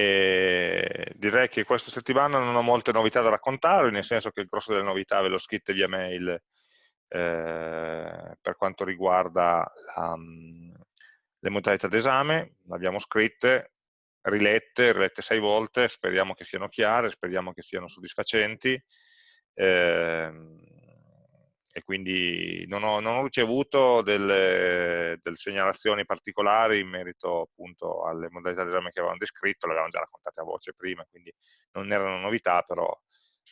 E direi che questa settimana non ho molte novità da raccontare, nel senso che il grosso delle novità ve l'ho scritte via mail eh, per quanto riguarda la, le modalità d'esame, le abbiamo scritte, rilette, rilette sei volte, speriamo che siano chiare, speriamo che siano soddisfacenti. Eh, quindi non ho, non ho ricevuto delle, delle, segnalazioni particolari in merito appunto alle modalità di esame che avevamo descritto, le avevamo già raccontate a voce prima, quindi non erano novità, però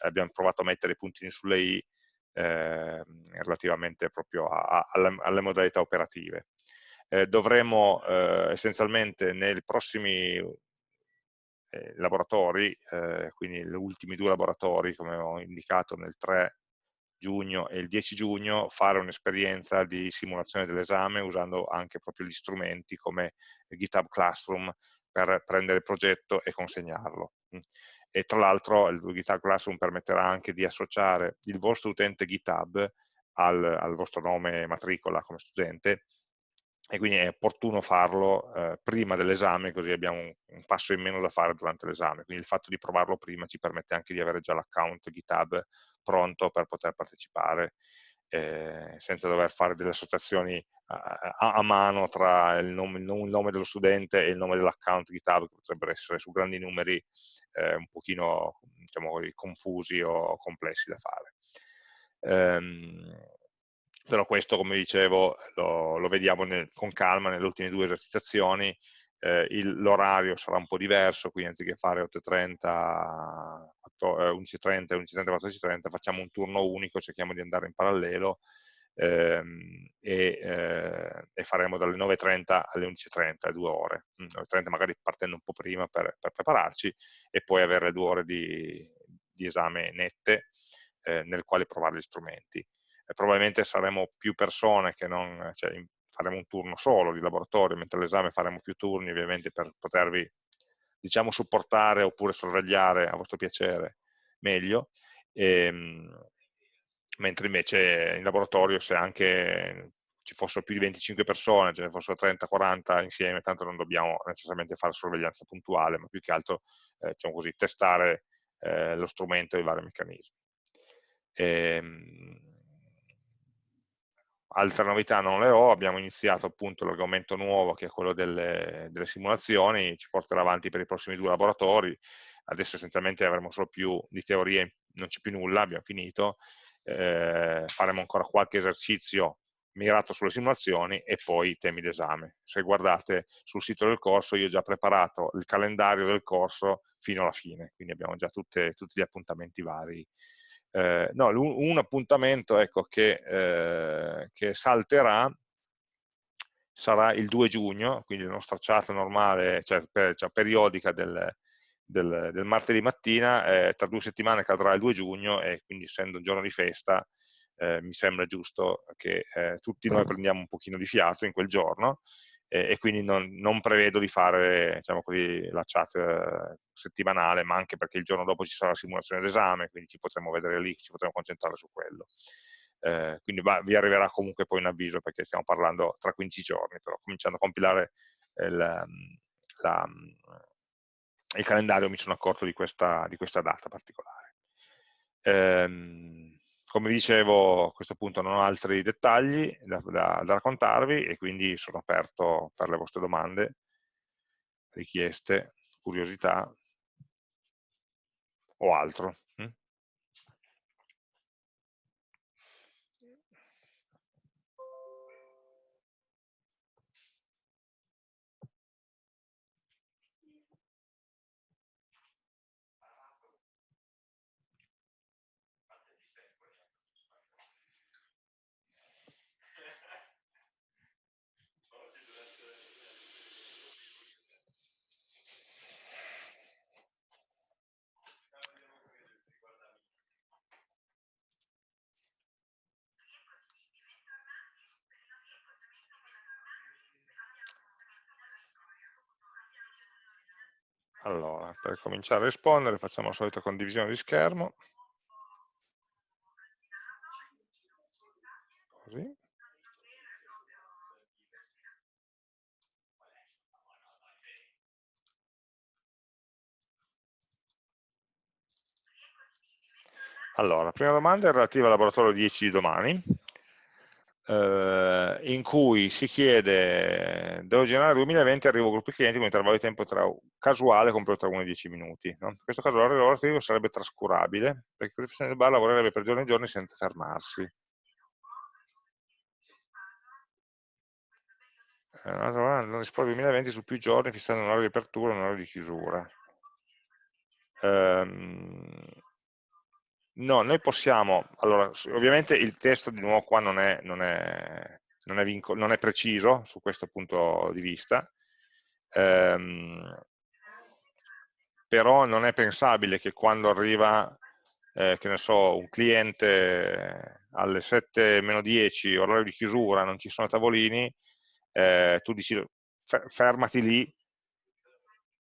abbiamo provato a mettere i puntini sulle i eh, relativamente proprio a, a, alle, alle, modalità operative. Eh, dovremo eh, essenzialmente nei prossimi eh, laboratori, eh, quindi gli ultimi due laboratori, come ho indicato nel 3 giugno e il 10 giugno fare un'esperienza di simulazione dell'esame usando anche proprio gli strumenti come GitHub Classroom per prendere il progetto e consegnarlo. E tra l'altro il GitHub Classroom permetterà anche di associare il vostro utente GitHub al, al vostro nome matricola come studente e quindi è opportuno farlo eh, prima dell'esame, così abbiamo un, un, passo in meno da fare durante l'esame. Quindi il fatto di provarlo prima ci permette anche di avere già l'account GitHub pronto per poter partecipare eh, senza dover fare delle associazioni a, a, a mano tra il nome, il nome, dello studente e il nome dell'account GitHub, che potrebbero essere su grandi numeri eh, un pochino diciamo, confusi o complessi da fare. Ehm, però questo, come dicevo, lo, lo vediamo nel, con calma nelle ultime due esercitazioni, eh, l'orario sarà un po' diverso, quindi anziché fare 8.30, 11.30 e 11.30, 14.30, facciamo un turno unico, cerchiamo di andare in parallelo ehm, e, eh, e, faremo dalle 9.30 alle 11.30, due ore, 9.30 mm, magari partendo un po' prima per, per, prepararci e poi avere due ore di, di esame nette eh, nel quale provare gli strumenti probabilmente saremo più persone che non, cioè, faremo un turno solo di laboratorio, mentre all'esame faremo più turni ovviamente per potervi diciamo supportare oppure sorvegliare a vostro piacere meglio, e, ehm, mentre invece in laboratorio se anche ci fossero più di 25 persone, ce ne fossero 30-40 insieme, tanto non dobbiamo necessariamente fare sorveglianza puntuale, ma più che altro eh, diciamo così, testare eh, lo strumento e i vari meccanismi. E, ehm, Altre novità non le ho, abbiamo iniziato appunto l'argomento nuovo che è quello delle, delle, simulazioni, ci porterà avanti per i prossimi due laboratori, adesso essenzialmente avremo solo più di teorie, non c'è più nulla, abbiamo finito, eh, faremo ancora qualche esercizio mirato sulle simulazioni e poi i temi d'esame. Se guardate sul sito del corso io ho già preparato il calendario del corso fino alla fine, quindi abbiamo già tutte, tutti gli appuntamenti vari eh, no, un, appuntamento ecco, che, eh, che, salterà sarà il 2 giugno, quindi la nostra chat normale, cioè, per, cioè periodica del, del, del, martedì mattina, eh, tra due settimane cadrà il 2 giugno e quindi essendo un giorno di festa eh, mi sembra giusto che eh, tutti noi prendiamo un pochino di fiato in quel giorno e, e quindi non, non, prevedo di fare diciamo così, la chat eh, settimanale, ma anche perché il giorno dopo ci sarà la simulazione d'esame, quindi ci potremo vedere lì, ci potremo concentrare su quello. Eh, quindi va, vi arriverà comunque poi un avviso perché stiamo parlando tra 15 giorni, però cominciando a compilare il, la, il calendario mi sono accorto di questa, di questa data particolare. Ehm, come dicevo, a questo punto non ho altri dettagli da, da, da raccontarvi e quindi sono aperto per le vostre domande, richieste, curiosità o altro. Allora, per cominciare a rispondere facciamo la solita condivisione di schermo. Così. Allora, la prima domanda è relativa al laboratorio 10 di domani eh, in cui si chiede, devo generare 2020 arrivo a gruppi clienti con intervallo di tempo tra, casuale compreso tra 1 e 10 minuti. No? In questo caso l'orario lavorativo sarebbe trascurabile, perché il professionista del bar lavorerebbe per giorni e giorni senza fermarsi. Eh, non dispone 2020 su più giorni fissando un orario di apertura e un orario di chiusura. Um, No, noi possiamo, allora, ovviamente il testo di nuovo qua non è, non è, non è, non è preciso su questo punto di vista, ehm, però non è pensabile che quando arriva, eh, che ne so, un cliente alle 7 meno 10, orario di chiusura, non ci sono tavolini, eh, tu dici fermati lì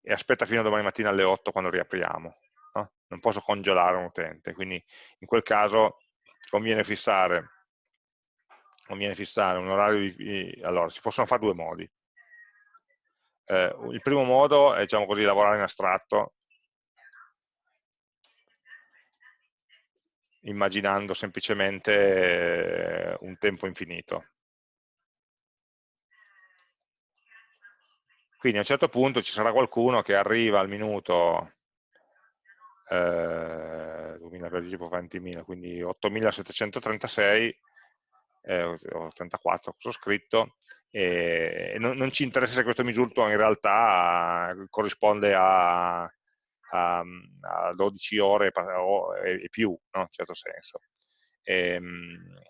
e aspetta fino a domani mattina alle 8 quando riapriamo no? non posso congelare un utente, quindi in quel caso conviene fissare, conviene fissare un orario di... allora, si possono fare due modi. Eh, il primo modo è, diciamo così, lavorare in astratto, immaginando semplicemente eh, un tempo infinito. Quindi a un certo punto ci sarà qualcuno che arriva al minuto eh, 2000 per 10 20.000, quindi 8736, eh, 84 cosa ho scritto, e non, non, ci interessa se questo misurto in realtà corrisponde a, a, a 12 ore e, più, no? in certo senso. E, ehm,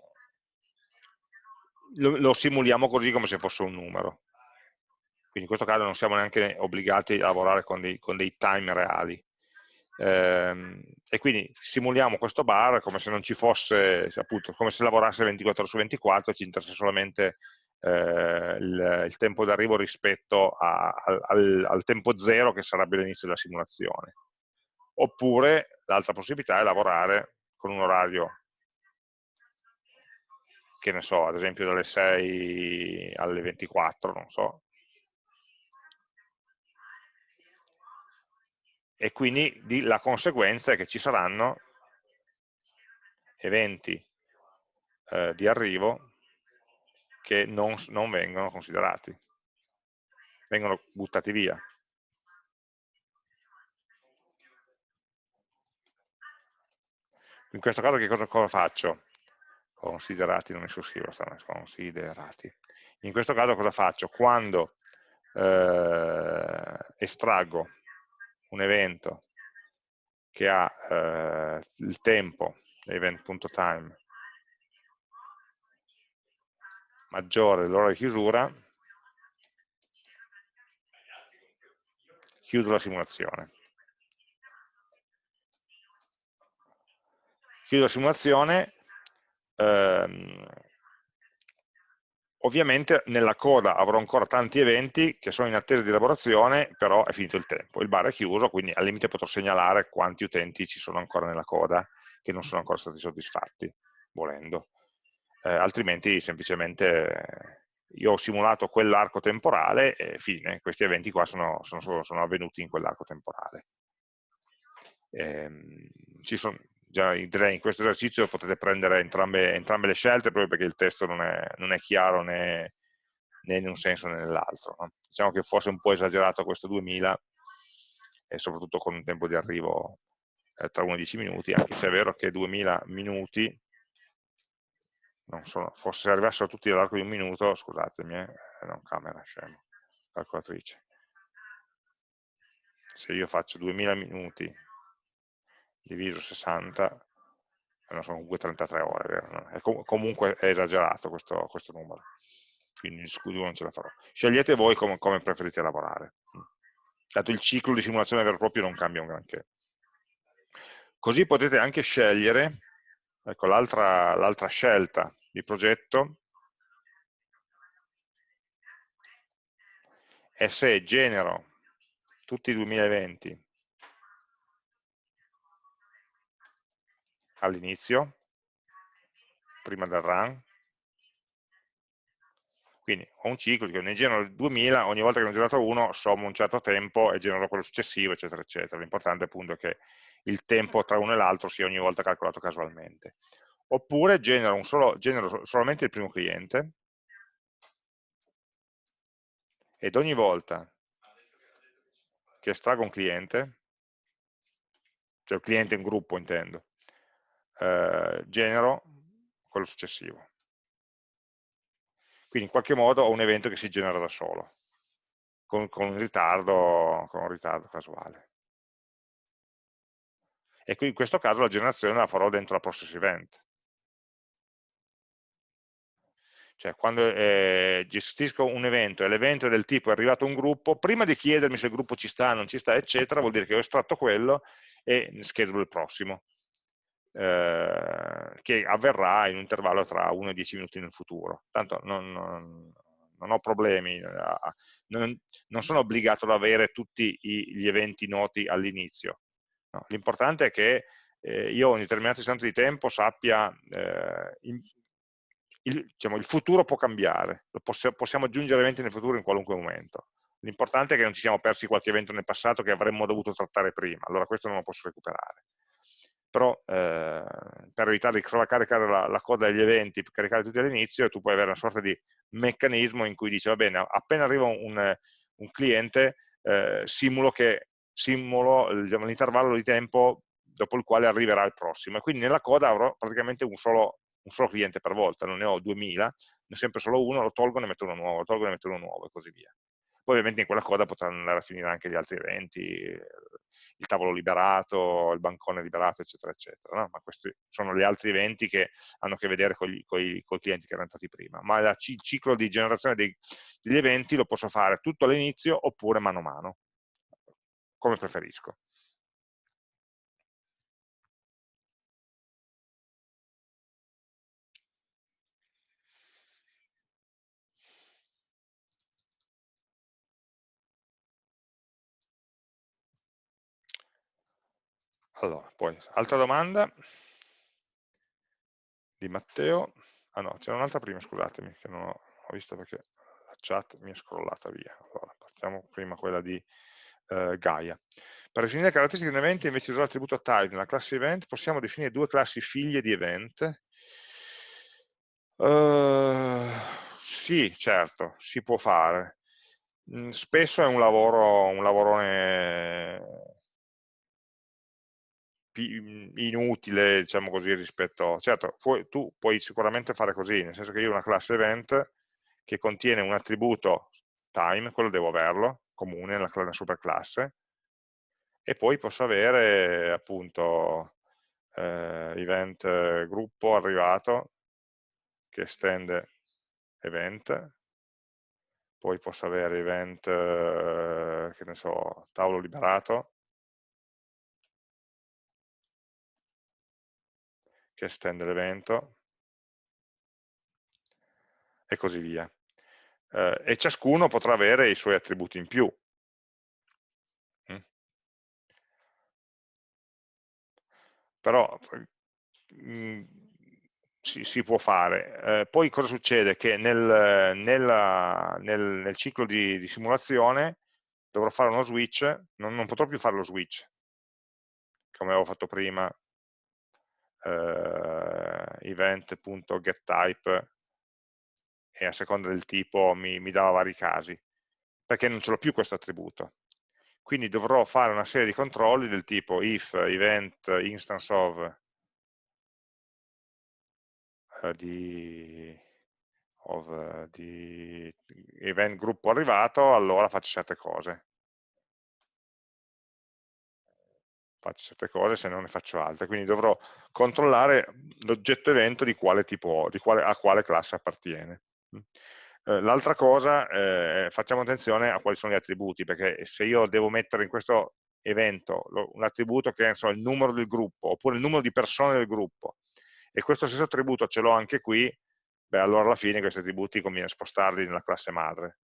lo, lo simuliamo così come se fosse un numero. Quindi in questo caso non siamo neanche obbligati a lavorare con dei, con dei time reali. Ehm, e quindi simuliamo questo bar come se non ci fosse, appunto, come se lavorasse 24 ore su 24 ci interessa solamente eh, il, il, tempo d'arrivo rispetto a, al, al, tempo zero che sarebbe l'inizio della simulazione. Oppure l'altra possibilità è lavorare con un orario che ne so, ad esempio dalle 6 alle 24, non so, e quindi di, la conseguenza è che ci saranno eventi eh, di arrivo che non, non vengono considerati, vengono buttati via. In questo caso che cosa, cosa faccio? Considerati, non sussivo, stanno considerati. In questo caso cosa faccio? Quando eh, estraggo un evento che ha eh, il tempo, event.time, maggiore dell'ora di chiusura, chiudo la simulazione. Chiudo la simulazione, ehm, Ovviamente nella coda avrò ancora tanti eventi che sono in attesa di elaborazione, però è finito il tempo, il bar è chiuso, quindi al limite potrò segnalare quanti utenti ci sono ancora nella coda che non sono ancora stati soddisfatti, volendo. Eh, altrimenti semplicemente io ho simulato quell'arco temporale e fine, questi eventi qua sono, sono, sono avvenuti in quell'arco temporale. Eh, ci sono, già in questo esercizio potete prendere entrambe, entrambe, le scelte proprio perché il testo non è, non è chiaro né, né, in un senso né nell'altro. No? Diciamo che fosse un po' esagerato questo 2000 e soprattutto con un tempo di arrivo eh, tra 1 e 10 minuti, anche se è vero che 2000 minuti, non sono, fosse arrivassero tutti all'arco di un minuto, scusatemi, eh, non camera, scemo, calcolatrice. Se io faccio 2000 minuti diviso 60, non sono comunque 33 ore, vero? È com comunque è esagerato questo, questo numero, quindi il scudo non ce la farò. Scegliete voi come, come preferite lavorare. Dato il ciclo di simulazione vero e proprio non cambia un granché. Così potete anche scegliere, ecco l'altra scelta di progetto, è se genero tutti i 2020 all'inizio, prima del run, Quindi ho un ciclo, ne genero 2000, ogni volta che ne ho generato uno sommo un certo tempo e genero quello successivo, eccetera, eccetera. L'importante appunto è che il tempo tra uno e l'altro sia ogni volta calcolato casualmente. Oppure genero, solo, genero solamente il primo cliente ed ogni volta che estraggo un cliente, cioè il cliente in gruppo intendo, eh, genero quello successivo. Quindi in qualche modo ho un evento che si genera da solo, con, con, un, ritardo, con un ritardo casuale. E qui in questo caso la generazione la farò dentro la process event. Cioè quando eh, gestisco un evento e l'evento è del tipo è arrivato un gruppo, prima di chiedermi se il gruppo ci sta, non ci sta, eccetera, vuol dire che ho estratto quello e schedulo il prossimo. Eh, che avverrà in un intervallo tra 1 e 10 minuti nel futuro. Tanto non, non, non ho problemi, eh, non, non, sono obbligato ad avere tutti i, gli eventi noti all'inizio. No, L'importante è che eh, io un determinato istante di tempo sappia, eh, in, il, diciamo, il, futuro può cambiare, possiamo, possiamo aggiungere eventi nel futuro in qualunque momento. L'importante è che non ci siamo persi qualche evento nel passato che avremmo dovuto trattare prima, allora questo non lo posso recuperare però eh, per evitare di caricare la, la, coda degli eventi, caricare tutti all'inizio, tu puoi avere una sorta di meccanismo in cui dici, va bene, appena arriva un, un cliente, eh, simulo diciamo, l'intervallo di tempo dopo il quale arriverà il prossimo, e quindi nella coda avrò praticamente un solo, un solo cliente per volta, non ne ho 2000, ne ho sempre solo uno, lo tolgo e ne metto uno nuovo, lo tolgo e ne metto uno nuovo, e così via. Poi ovviamente in quella coda potranno andare a finire anche gli altri eventi, il tavolo liberato, il bancone liberato, eccetera, eccetera. No? Ma questi sono gli altri eventi che hanno a che vedere con i clienti che erano entrati prima. Ma la, il ciclo di generazione dei, degli eventi lo posso fare tutto all'inizio oppure mano a mano, come preferisco. Allora, poi, altra domanda di Matteo. Ah no, c'era un'altra prima, scusatemi, che non ho, ho, visto perché la chat mi è scrollata via. Allora, partiamo prima quella di eh, Gaia. Per definire le caratteristiche di un evento, invece di usare l'attributo type nella classe event, possiamo definire due classi figlie di event. Uh, sì, certo, si può fare. Mm, spesso è un lavoro, un lavorone inutile, diciamo così, rispetto... Certo, puoi, tu puoi sicuramente fare così, nel senso che io ho una classe event che contiene un attributo time, quello devo averlo, comune nella, nella superclasse, e poi posso avere appunto eh, event gruppo arrivato che estende event, poi posso avere event, eh, che ne so, tavolo liberato, che estende l'evento e così via. Eh, e ciascuno potrà avere i suoi attributi in più. Mm. Però mm, si, si, può fare. Eh, poi cosa succede? Che nel, nella, nel, nel ciclo di, di, simulazione dovrò fare uno switch, non, non potrò più fare lo switch, come avevo fatto prima eh, event.getType e a seconda del tipo mi, mi dava vari casi, perché non ce l'ho più questo attributo. Quindi dovrò fare una serie di controlli del tipo if event instance of uh, di, of, uh, di event gruppo arrivato, allora faccio certe cose. Faccio certe cose se non ne faccio altre, quindi dovrò controllare l'oggetto evento di quale tipo, di quale, a quale classe appartiene. Mm. Eh, l'altra cosa, eh, facciamo attenzione a quali sono gli attributi, perché se io devo mettere in questo evento un attributo che è so, il numero del gruppo, oppure il numero di persone del gruppo, e questo stesso attributo ce l'ho anche qui, beh, allora alla fine questi attributi conviene spostarli nella classe madre.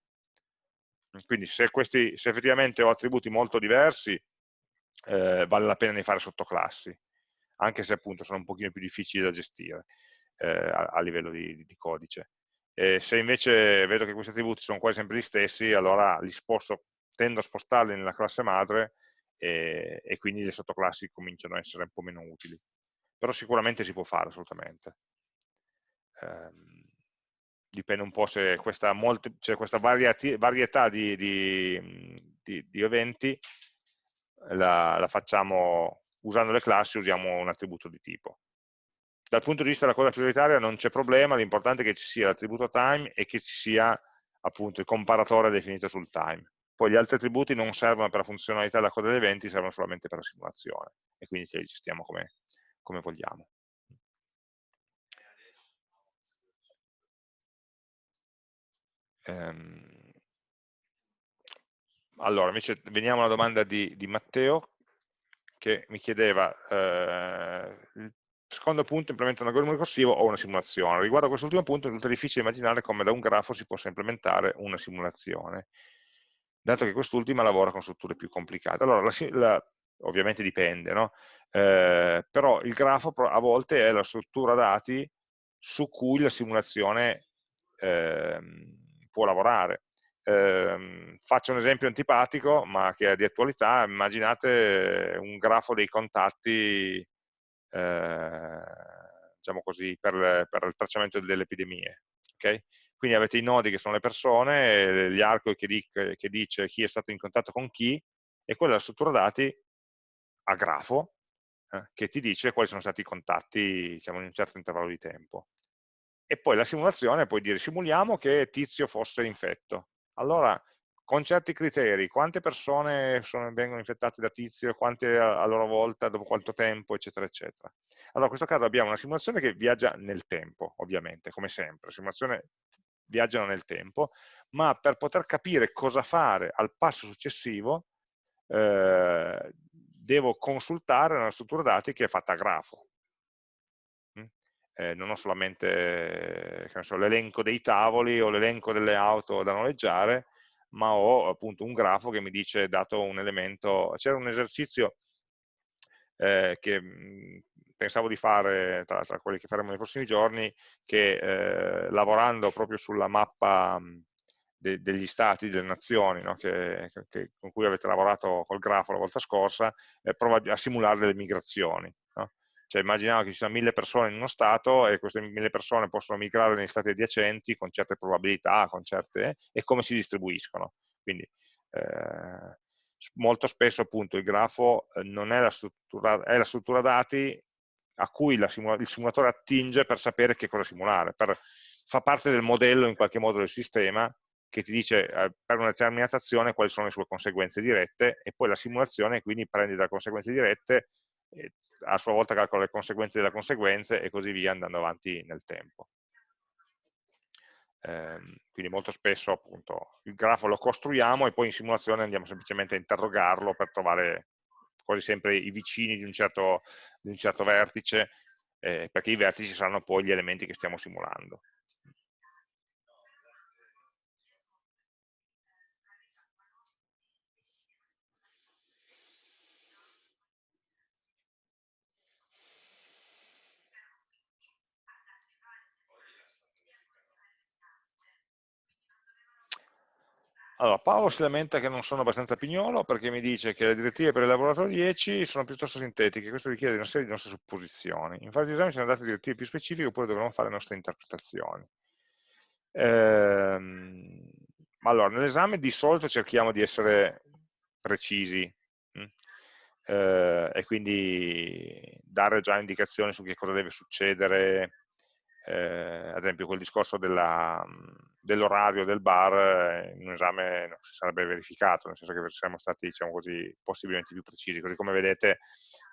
Quindi se, questi, se effettivamente ho attributi molto diversi, eh, vale la pena di fare sottoclassi, anche se appunto sono un pochino più difficili da gestire eh, a, a, livello di, di, codice. E se invece vedo che questi attributi sono quasi sempre gli stessi, allora li sposto, tendo a spostarli nella classe madre e, e quindi le sottoclassi cominciano a essere un po' meno utili. Però sicuramente si può fare assolutamente. Um, dipende un po' se questa, molte, cioè questa varietà di, di, di, di eventi la, la, facciamo usando le classi, usiamo un attributo di tipo. Dal punto di vista della cosa prioritaria non c'è problema, l'importante è che ci sia l'attributo time e che ci sia appunto il comparatore definito sul time. Poi gli altri attributi non servono per la funzionalità della coda degli eventi, servono solamente per la simulazione e quindi ce li gestiamo come, come vogliamo. Ehm, allora, invece veniamo alla domanda di, di Matteo che mi chiedeva eh, il secondo punto, implementa un algoritmo ricorsivo o una simulazione. Riguardo a quest'ultimo punto risulta difficile immaginare come da un grafo si possa implementare una simulazione, dato che quest'ultima lavora con strutture più complicate. Allora, la, la, ovviamente dipende, no? eh, però il grafo a volte è la struttura dati su cui la simulazione eh, può lavorare. Eh, faccio un esempio antipatico, ma che è di attualità, immaginate un grafo dei contatti, eh, diciamo così, per, per, il tracciamento delle epidemie. Okay? Quindi avete i nodi che sono le persone, gli arco che, di, che dice chi è stato in contatto con chi, e quella è la struttura dati a grafo, eh, che ti dice quali sono stati i contatti diciamo, in un certo intervallo di tempo e poi la simulazione puoi dire simuliamo che Tizio fosse infetto. Allora, con certi criteri, quante persone sono, vengono infettate da Tizio, quante a, loro volta, dopo quanto tempo, eccetera, eccetera. Allora, in questo caso abbiamo una simulazione che viaggia nel tempo, ovviamente, come sempre. La simulazione viaggiano nel tempo, ma per poter capire cosa fare al passo successivo, eh, devo consultare una struttura dati che è fatta a grafo eh, non ho solamente so, l'elenco dei tavoli o l'elenco delle auto da noleggiare, ma ho appunto un grafo che mi dice, dato un elemento, c'era un esercizio eh, che mhmm, pensavo di fare, tra, tra, quelli che faremo nei prossimi giorni, che eh, lavorando proprio sulla mappa mhmm, de, degli stati, delle nazioni, no? che, che, con cui avete lavorato col grafo la volta scorsa, eh, prova a simulare delle migrazioni. Cioè immaginiamo che ci siano mille persone in uno stato e queste mille persone possono migrare negli stati adiacenti con certe probabilità, con certe, e come si distribuiscono. Quindi eh, molto spesso appunto il grafo eh, non è la struttura, è la struttura dati a cui simula il simulatore attinge per sapere che cosa simulare, per, fa parte del modello in qualche modo del sistema che ti dice eh, per una determinata azione quali sono le sue conseguenze dirette e poi la simulazione quindi prende dalle conseguenze dirette a sua volta calcola le conseguenze delle conseguenze e così via andando avanti nel tempo. Eh, quindi molto spesso appunto il grafo lo costruiamo e poi in simulazione andiamo semplicemente a interrogarlo per trovare quasi sempre i vicini di un certo, di un certo vertice, eh, perché i vertici saranno poi gli elementi che stiamo simulando. Allora, Paolo si lamenta che non sono abbastanza pignolo perché mi dice che le direttive per il laboratorio 10 sono piuttosto sintetiche, questo richiede una serie di nostre supposizioni. In fase di esame ci sono date direttive più specifiche oppure dovremo fare le nostre interpretazioni. Ehm, allora, nell'esame di solito cerchiamo di essere precisi hm? eh, e quindi dare già indicazioni su che cosa deve succedere eh, ad esempio quel discorso dell'orario del bar eh, in un esame non si sarebbe verificato, nel senso che saremmo stati diciamo così, possibilmente più precisi, così come vedete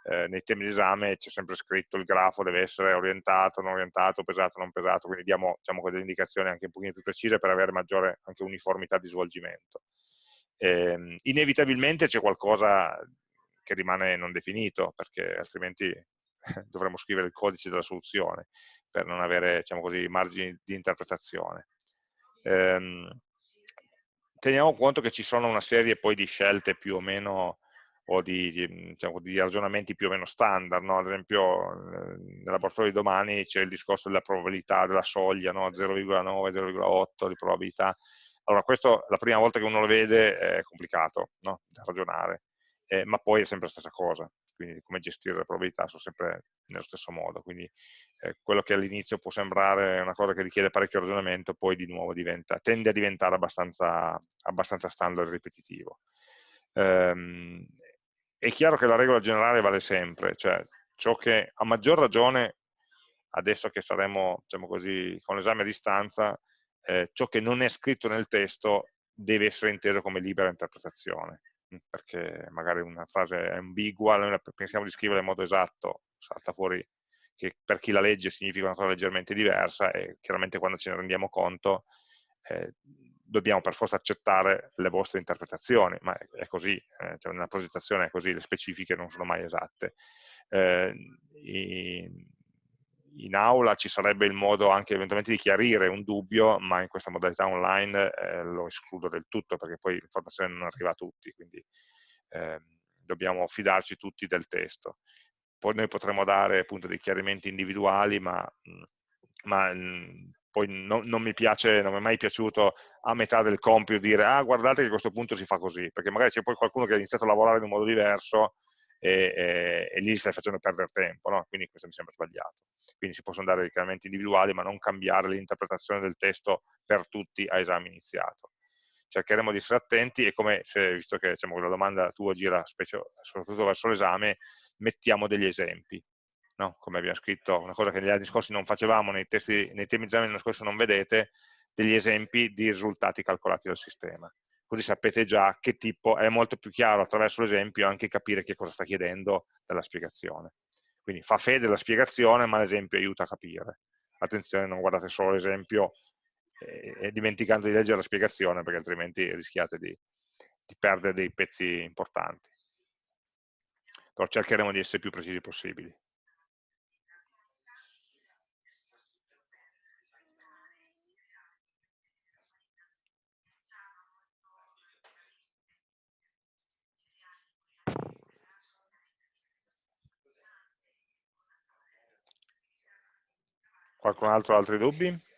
eh, nei temi di esame c'è sempre scritto il grafo deve essere orientato, non orientato, pesato, non pesato, quindi diamo diciamo, delle indicazioni anche un pochino più precise per avere maggiore anche uniformità di svolgimento. Eh, inevitabilmente c'è qualcosa che rimane non definito, perché altrimenti dovremmo scrivere il codice della soluzione per non avere diciamo così, margini di interpretazione. Ehm, teniamo conto che ci sono una serie poi di scelte più o meno o di, di, diciamo, di, ragionamenti più o meno standard, no? ad esempio nel laboratorio di domani c'è il discorso della probabilità, della soglia, no? 0,9, 0,8 di probabilità, allora questo la prima volta che uno lo vede è complicato no? da ragionare, eh, ma poi è sempre la stessa cosa, quindi come gestire le probabilità sono sempre nello stesso modo, quindi eh, quello che all'inizio può sembrare una cosa che richiede parecchio ragionamento, poi di nuovo diventa, tende a diventare abbastanza, abbastanza standard e ripetitivo. Ehm, è chiaro che la regola generale vale sempre, cioè ciò che a maggior ragione, adesso che saremo diciamo così, con l'esame a distanza, eh, ciò che non è scritto nel testo deve essere inteso come libera interpretazione perché magari una frase è ambigua, noi pensiamo di scriverla in modo esatto, salta fuori che per chi la legge significa una cosa leggermente diversa e chiaramente quando ce ne rendiamo conto eh, dobbiamo per forza accettare le vostre interpretazioni, ma è, così, eh, cioè nella progettazione è così, le specifiche non sono mai esatte. Eh, in aula ci sarebbe il modo anche eventualmente di chiarire un dubbio, ma in questa modalità online eh, lo escludo del tutto perché poi l'informazione non arriva a tutti, quindi eh, dobbiamo fidarci tutti del testo. Poi noi potremo dare appunto dei chiarimenti individuali, ma, ma poi no, non mi piace, non mi è mai piaciuto a metà del compito dire ah guardate che a questo punto si fa così, perché magari c'è poi qualcuno che ha iniziato a lavorare in un modo diverso e, e, e lì stai facendo perdere tempo, no? quindi questo mi sembra sbagliato. Quindi si possono dare richiamamenti individuali, ma non cambiare l'interpretazione del testo per tutti a esame iniziato. Cercheremo di essere attenti e come, se, visto che diciamo, la domanda tua gira specie, soprattutto verso l'esame, mettiamo degli esempi. No? Come abbiamo scritto, una cosa che negli anni scorsi non facevamo, nei, testi, nei temi di dell'anno scorso non vedete, degli esempi di risultati calcolati dal sistema così sapete già che tipo, è molto più chiaro attraverso l'esempio anche capire che cosa sta chiedendo dalla spiegazione. Quindi fa fede la spiegazione, ma l'esempio aiuta a capire. Attenzione, non guardate solo l'esempio e, e dimenticando di leggere la spiegazione, perché altrimenti rischiate di, di perdere dei pezzi importanti. Però cercheremo di essere più precisi possibili. Qualcun altro ha altri dubbi?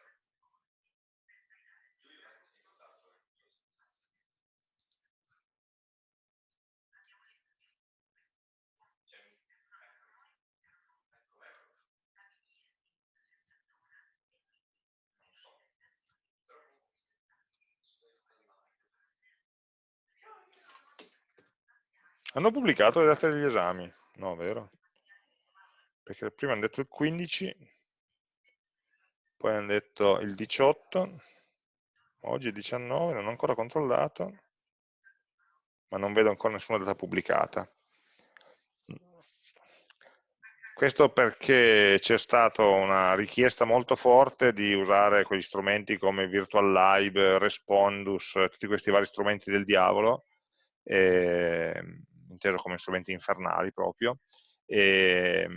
Hanno pubblicato le date degli esami? No, vero? Perché prima hanno detto il 15, poi hanno detto il 18, oggi è il 19, non ho ancora controllato, ma non vedo ancora nessuna data pubblicata. Questo perché c'è stata una richiesta molto forte di usare quegli strumenti come Virtual Live, Respondus, tutti questi vari strumenti del diavolo, eh, inteso come strumenti infernali proprio, e, e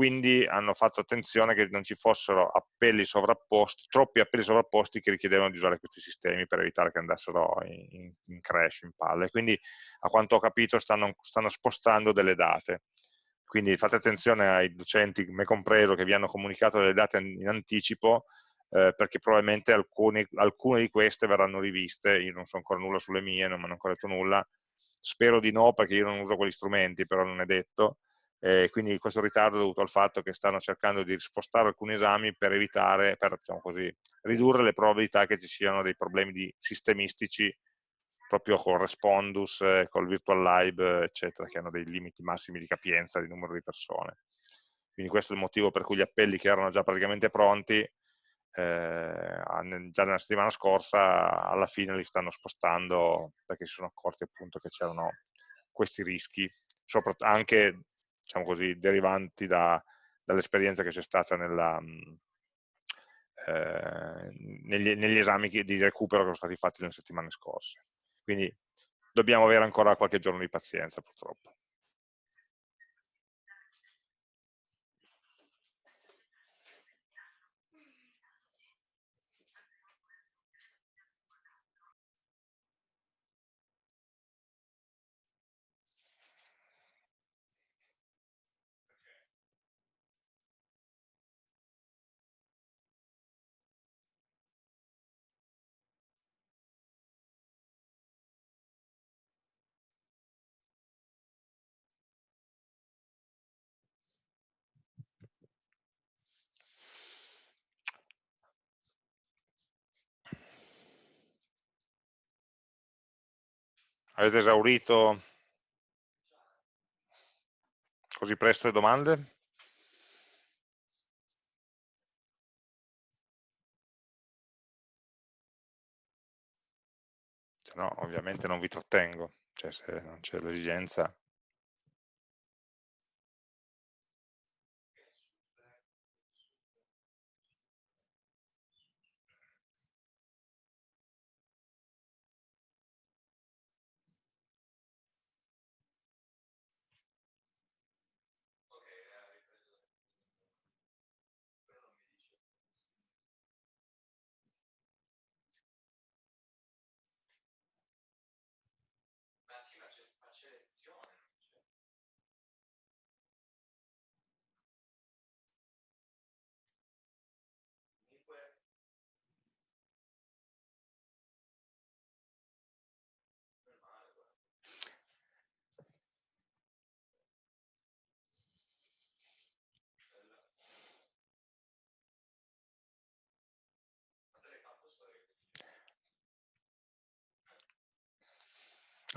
quindi hanno fatto attenzione che non ci fossero appelli troppi appelli sovrapposti che richiedevano di usare questi sistemi per evitare che andassero in, in crash, in palle. Quindi a quanto ho capito stanno, stanno spostando delle date. Quindi fate attenzione ai docenti, me compreso, che vi hanno comunicato delle date in anticipo, eh, perché probabilmente alcuni, alcune di queste verranno riviste, io non so ancora nulla sulle mie, non mi hanno ancora detto nulla, spero di no perché io non uso quegli strumenti, però non è detto, eh, quindi questo ritardo è dovuto al fatto che stanno cercando di spostare alcuni esami per evitare, per diciamo così, ridurre le probabilità che ci siano dei problemi di sistemistici proprio con Respondus, eh, col Virtual Live, eccetera, che hanno dei limiti massimi di capienza di numero di persone. Quindi questo è il motivo per cui gli appelli che erano già praticamente pronti, eh, già nella settimana scorsa, alla fine li stanno spostando perché si sono accorti appunto che c'erano questi rischi, anche diciamo così, derivanti da, dall'esperienza che c'è stata nella, eh, negli, negli, esami di recupero che sono stati fatti nelle settimane scorse. Quindi dobbiamo avere ancora qualche giorno di pazienza purtroppo. Avete esaurito così presto le domande? Se no, ovviamente non vi trattengo, cioè se non c'è l'esigenza.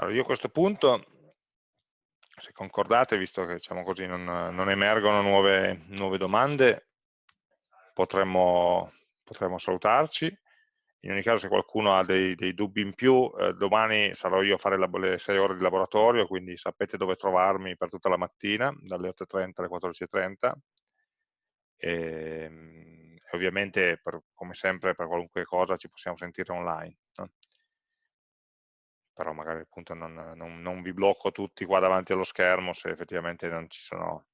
Allora, io a questo punto, se concordate, visto che diciamo così, non, non emergono nuove, nuove domande, potremmo, potremmo, salutarci. In ogni caso, se qualcuno ha dei, dei dubbi in più, eh, domani sarò io a fare le 6 ore di laboratorio, quindi sapete dove trovarmi per tutta la mattina, dalle 8.30 alle 14.30. E, e, ovviamente, per, come sempre, per qualunque cosa ci possiamo sentire online. Però magari appunto non, non, non, vi blocco tutti qua davanti allo schermo se effettivamente non ci sono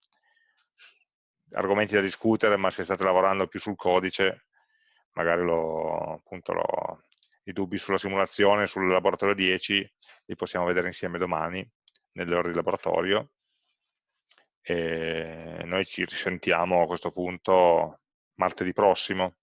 argomenti da discutere, ma se state lavorando più sul codice, magari lo, appunto lo, i dubbi sulla simulazione, sul laboratorio 10, li possiamo vedere insieme domani, nelle ore di laboratorio, e noi ci risentiamo a questo punto martedì prossimo,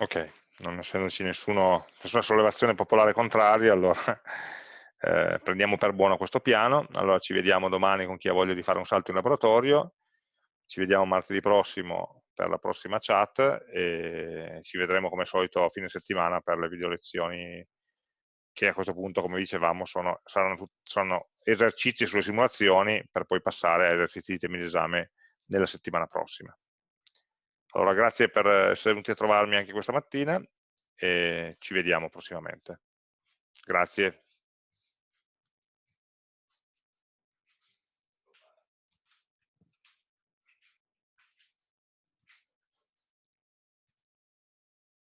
Ok, non essendoci nessuno, nessuna sollevazione popolare contraria, allora eh, prendiamo per buono questo piano, allora ci vediamo domani con chi ha voglia di fare un salto in laboratorio, ci vediamo martedì prossimo per la prossima chat e ci vedremo come al solito a fine settimana per le video lezioni che a questo punto, come dicevamo, sono, saranno, sono esercizi sulle simulazioni per poi passare a esercizi di temi d'esame nella settimana prossima. Allora, grazie per essere venuti a trovarmi anche questa mattina e ci vediamo prossimamente. Grazie.